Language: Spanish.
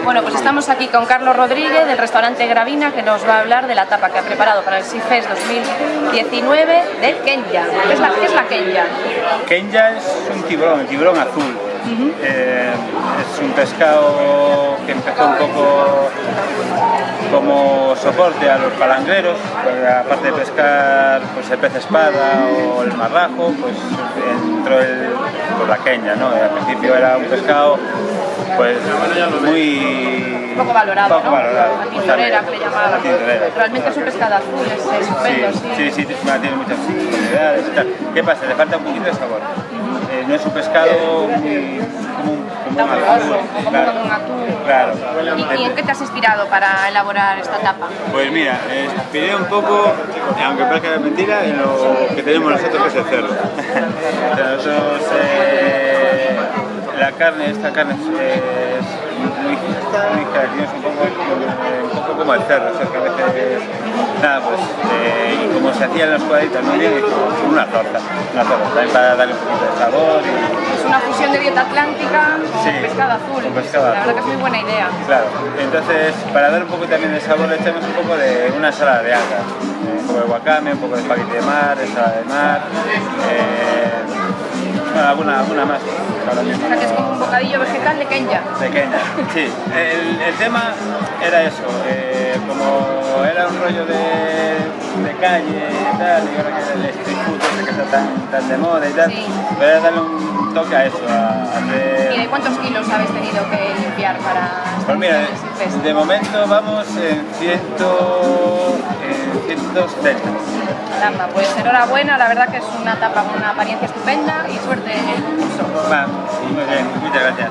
Estamos aquí con Carlos Rodríguez del restaurante Gravina que nos va a hablar de la tapa que ha preparado para el SIFES 2019 de Kenya. ¿Qué es la, qué es la Kenya? Kenya es un tiburón, el tiburón azul. Eh, es un pescado que empezó un poco como soporte a los palangreros, porque aparte de pescar pues, el pez espada o el marrajo, pues entró el, pues, la Kenya, ¿no? Al principio era un pescado pues muy... Poco valorado, poco ¿no? valorado. La tintorera que le llamaban. Realmente es un pescado azul, es estupendo, sí. Sí, sí, sí, tiene muchas posibilidades y tal. ¿Qué pasa? Le falta un poquito de sabor. Eh, no es un pescado muy, como un, como atún. Claro. ¿Y, y en qué te has inspirado para elaborar esta tapa? Pues mira, eh, inspiré un poco, aunque parezca mentira, en lo que tenemos nosotros que es el cerdo. Nosotros, la carne, esta carne es, muy, muy característica, un poco, un poco como el cerdo, o sea, que a veces, nada, pues, eh, y como se hacían los cuadritos muy bien, una torta, una torta, también para darle un poquito de sabor y, Es una fusión de dieta atlántica con Sí, pescado azul. con pescado la verdad que es muy buena idea. Claro, entonces para dar un poco también de sabor le echamos un poco de una ensalada de algas, eh, un poco de wakame, un poco de espagueti de mar, ensalada de mar, eh, bueno, alguna, alguna más. O sea que es como un bocadillo vegetal de Kenya. Pequeña, sí. El, el tema era eso, eh, como era un rollo de, de calle y tal, y ahora que el street food ese que está tan, tan de moda y tal, Sí. pero era darle un toque a eso, a hacer... ¿Y de cuántos kilos habéis tenido que limpiar para Pues mira, de momento vamos en, ciento, en 170. Caramba, pues enhorabuena, la verdad que es una tapa con una apariencia estupenda y suerte en el concurso. Va, muy bien, muchas gracias.